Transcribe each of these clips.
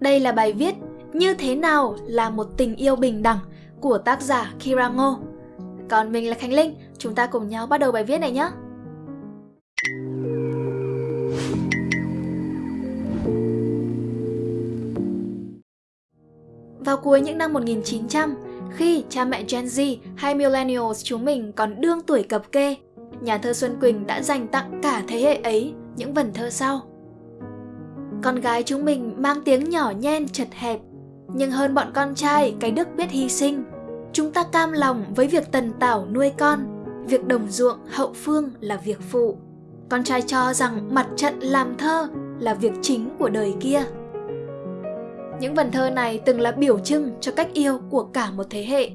Đây là bài viết Như thế nào là một tình yêu bình đẳng của tác giả Kira Ngô. Còn mình là Khánh Linh, chúng ta cùng nhau bắt đầu bài viết này nhé. Vào cuối những năm 1900, khi cha mẹ Gen Z hay Millennials chúng mình còn đương tuổi cập kê, nhà thơ Xuân Quỳnh đã dành tặng cả thế hệ ấy những vần thơ sau. Con gái chúng mình mang tiếng nhỏ nhen chật hẹp, nhưng hơn bọn con trai cái đức biết hy sinh. Chúng ta cam lòng với việc tần tảo nuôi con, việc đồng ruộng hậu phương là việc phụ. Con trai cho rằng mặt trận làm thơ là việc chính của đời kia. Những vần thơ này từng là biểu trưng cho cách yêu của cả một thế hệ.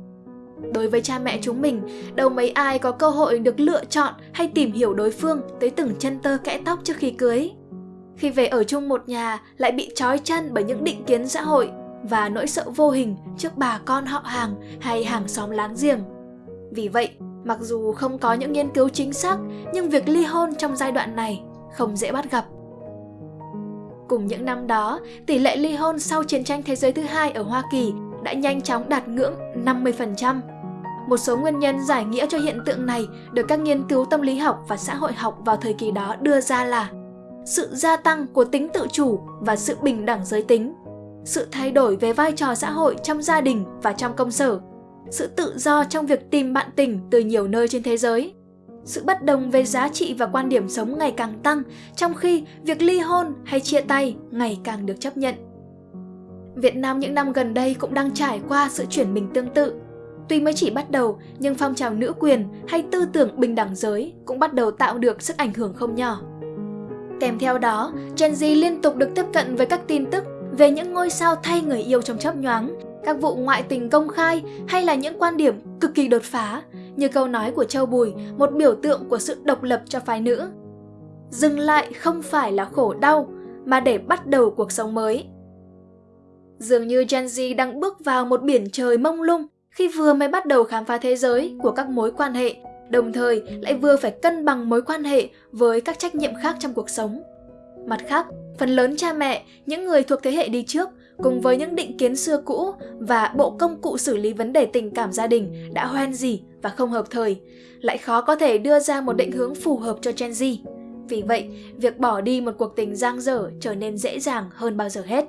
Đối với cha mẹ chúng mình, đâu mấy ai có cơ hội được lựa chọn hay tìm hiểu đối phương tới từng chân tơ kẽ tóc trước khi cưới. Khi về ở chung một nhà lại bị trói chân bởi những định kiến xã hội và nỗi sợ vô hình trước bà con họ hàng hay hàng xóm láng giềng. Vì vậy, mặc dù không có những nghiên cứu chính xác, nhưng việc ly hôn trong giai đoạn này không dễ bắt gặp. Cùng những năm đó, tỷ lệ ly hôn sau chiến tranh thế giới thứ hai ở Hoa Kỳ đã nhanh chóng đạt ngưỡng 50%. Một số nguyên nhân giải nghĩa cho hiện tượng này được các nghiên cứu tâm lý học và xã hội học vào thời kỳ đó đưa ra là sự gia tăng của tính tự chủ và sự bình đẳng giới tính, sự thay đổi về vai trò xã hội trong gia đình và trong công sở, sự tự do trong việc tìm bạn tình từ nhiều nơi trên thế giới, sự bất đồng về giá trị và quan điểm sống ngày càng tăng, trong khi việc ly hôn hay chia tay ngày càng được chấp nhận. Việt Nam những năm gần đây cũng đang trải qua sự chuyển mình tương tự. Tuy mới chỉ bắt đầu, nhưng phong trào nữ quyền hay tư tưởng bình đẳng giới cũng bắt đầu tạo được sức ảnh hưởng không nhỏ. Kèm theo đó, Gen Z liên tục được tiếp cận với các tin tức về những ngôi sao thay người yêu trong chớp nhoáng, các vụ ngoại tình công khai hay là những quan điểm cực kỳ đột phá, như câu nói của Châu Bùi, một biểu tượng của sự độc lập cho phái nữ. Dừng lại không phải là khổ đau, mà để bắt đầu cuộc sống mới. Dường như Gen Z đang bước vào một biển trời mông lung khi vừa mới bắt đầu khám phá thế giới của các mối quan hệ, đồng thời lại vừa phải cân bằng mối quan hệ với các trách nhiệm khác trong cuộc sống. Mặt khác, phần lớn cha mẹ, những người thuộc thế hệ đi trước, cùng với những định kiến xưa cũ và bộ công cụ xử lý vấn đề tình cảm gia đình đã hoen gì và không hợp thời, lại khó có thể đưa ra một định hướng phù hợp cho Gen Z. Vì vậy, việc bỏ đi một cuộc tình giang dở trở nên dễ dàng hơn bao giờ hết.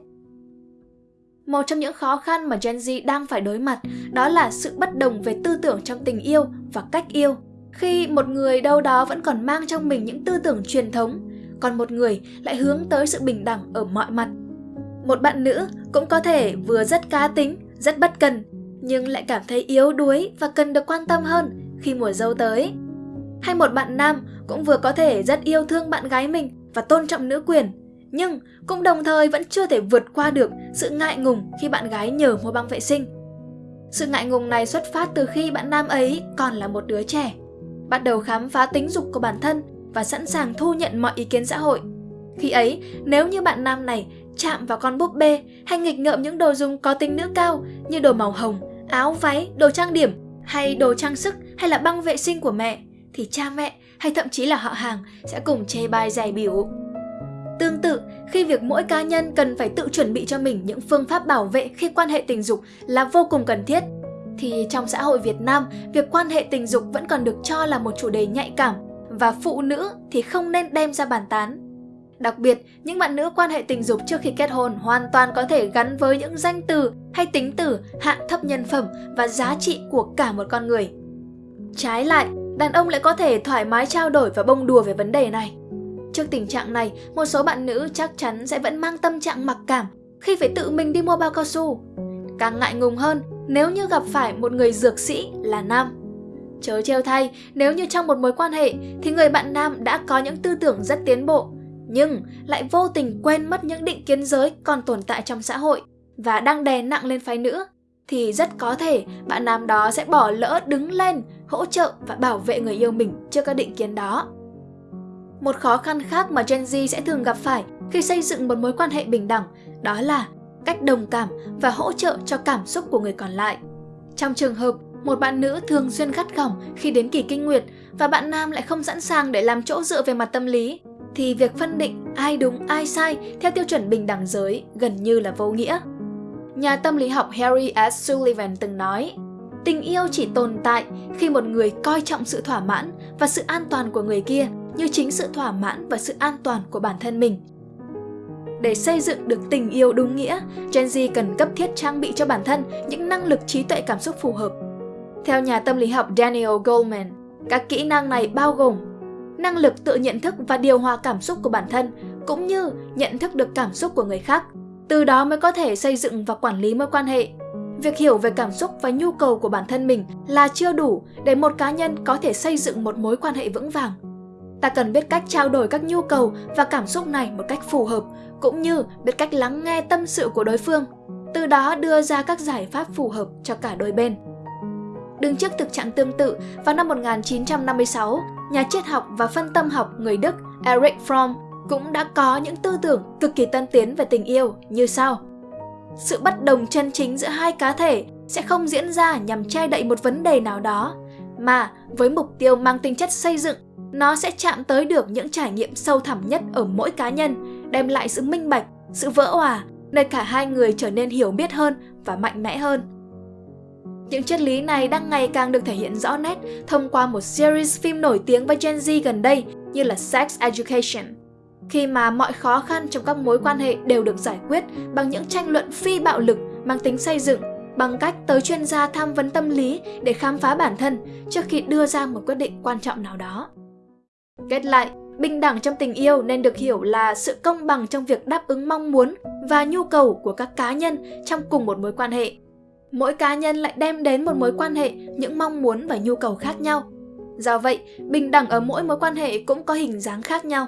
Một trong những khó khăn mà Gen Z đang phải đối mặt đó là sự bất đồng về tư tưởng trong tình yêu và cách yêu. Khi một người đâu đó vẫn còn mang trong mình những tư tưởng truyền thống, còn một người lại hướng tới sự bình đẳng ở mọi mặt. Một bạn nữ cũng có thể vừa rất cá tính, rất bất cần, nhưng lại cảm thấy yếu đuối và cần được quan tâm hơn khi mùa dâu tới. Hay một bạn nam cũng vừa có thể rất yêu thương bạn gái mình và tôn trọng nữ quyền, nhưng cũng đồng thời vẫn chưa thể vượt qua được sự ngại ngùng khi bạn gái nhờ mua băng vệ sinh. Sự ngại ngùng này xuất phát từ khi bạn nam ấy còn là một đứa trẻ, bắt đầu khám phá tính dục của bản thân và sẵn sàng thu nhận mọi ý kiến xã hội. Khi ấy, nếu như bạn nam này chạm vào con búp bê hay nghịch ngợm những đồ dùng có tính nữ cao như đồ màu hồng, áo váy, đồ trang điểm hay đồ trang sức hay là băng vệ sinh của mẹ thì cha mẹ hay thậm chí là họ hàng sẽ cùng chê bai giải biểu. Tương tự, khi việc mỗi cá nhân cần phải tự chuẩn bị cho mình những phương pháp bảo vệ khi quan hệ tình dục là vô cùng cần thiết, thì trong xã hội Việt Nam, việc quan hệ tình dục vẫn còn được cho là một chủ đề nhạy cảm và phụ nữ thì không nên đem ra bàn tán. Đặc biệt, những bạn nữ quan hệ tình dục trước khi kết hôn hoàn toàn có thể gắn với những danh từ hay tính từ hạng thấp nhân phẩm và giá trị của cả một con người. Trái lại, đàn ông lại có thể thoải mái trao đổi và bông đùa về vấn đề này. Trước tình trạng này, một số bạn nữ chắc chắn sẽ vẫn mang tâm trạng mặc cảm khi phải tự mình đi mua bao cao su. Càng ngại ngùng hơn nếu như gặp phải một người dược sĩ là nam. Chớ treo thay, nếu như trong một mối quan hệ thì người bạn nam đã có những tư tưởng rất tiến bộ, nhưng lại vô tình quên mất những định kiến giới còn tồn tại trong xã hội và đang đè nặng lên phái nữ, thì rất có thể bạn nam đó sẽ bỏ lỡ đứng lên, hỗ trợ và bảo vệ người yêu mình trước các định kiến đó. Một khó khăn khác mà Gen Z sẽ thường gặp phải khi xây dựng một mối quan hệ bình đẳng đó là cách đồng cảm và hỗ trợ cho cảm xúc của người còn lại. Trong trường hợp một bạn nữ thường xuyên gắt gỏng khi đến kỳ kinh nguyệt và bạn nam lại không sẵn sàng để làm chỗ dựa về mặt tâm lý, thì việc phân định ai đúng ai sai theo tiêu chuẩn bình đẳng giới gần như là vô nghĩa. Nhà tâm lý học Harry S. Sullivan từng nói, tình yêu chỉ tồn tại khi một người coi trọng sự thỏa mãn và sự an toàn của người kia như chính sự thỏa mãn và sự an toàn của bản thân mình. Để xây dựng được tình yêu đúng nghĩa, Gen Z cần cấp thiết trang bị cho bản thân những năng lực trí tuệ cảm xúc phù hợp. Theo nhà tâm lý học Daniel Goleman, các kỹ năng này bao gồm năng lực tự nhận thức và điều hòa cảm xúc của bản thân, cũng như nhận thức được cảm xúc của người khác. Từ đó mới có thể xây dựng và quản lý mối quan hệ. Việc hiểu về cảm xúc và nhu cầu của bản thân mình là chưa đủ để một cá nhân có thể xây dựng một mối quan hệ vững vàng. Ta cần biết cách trao đổi các nhu cầu và cảm xúc này một cách phù hợp, cũng như biết cách lắng nghe tâm sự của đối phương, từ đó đưa ra các giải pháp phù hợp cho cả đôi bên. Đứng trước thực trạng tương tự, vào năm 1956, nhà triết học và phân tâm học người Đức Eric Fromm cũng đã có những tư tưởng cực kỳ tân tiến về tình yêu như sau. Sự bất đồng chân chính giữa hai cá thể sẽ không diễn ra nhằm che đậy một vấn đề nào đó, mà với mục tiêu mang tính chất xây dựng, nó sẽ chạm tới được những trải nghiệm sâu thẳm nhất ở mỗi cá nhân, đem lại sự minh bạch, sự vỡ hòa, nơi cả hai người trở nên hiểu biết hơn và mạnh mẽ hơn. Những triết lý này đang ngày càng được thể hiện rõ nét thông qua một series phim nổi tiếng với Gen Z gần đây như là Sex Education. Khi mà mọi khó khăn trong các mối quan hệ đều được giải quyết bằng những tranh luận phi bạo lực mang tính xây dựng, bằng cách tới chuyên gia tham vấn tâm lý để khám phá bản thân trước khi đưa ra một quyết định quan trọng nào đó. Kết lại, bình đẳng trong tình yêu nên được hiểu là sự công bằng trong việc đáp ứng mong muốn và nhu cầu của các cá nhân trong cùng một mối quan hệ mỗi cá nhân lại đem đến một mối quan hệ những mong muốn và nhu cầu khác nhau. Do vậy, bình đẳng ở mỗi mối quan hệ cũng có hình dáng khác nhau.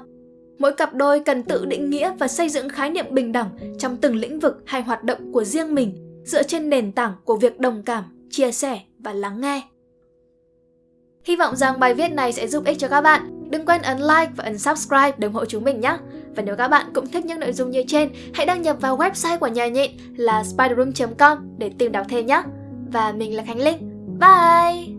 Mỗi cặp đôi cần tự định nghĩa và xây dựng khái niệm bình đẳng trong từng lĩnh vực hay hoạt động của riêng mình dựa trên nền tảng của việc đồng cảm, chia sẻ và lắng nghe. Hy vọng rằng bài viết này sẽ giúp ích cho các bạn. Đừng quên ấn like và ấn subscribe để ủng hộ chúng mình nhé. Và nếu các bạn cũng thích những nội dung như trên, hãy đăng nhập vào website của nhà nhịn là spiderroom.com để tìm đọc thêm nhé. Và mình là Khánh Linh. Bye!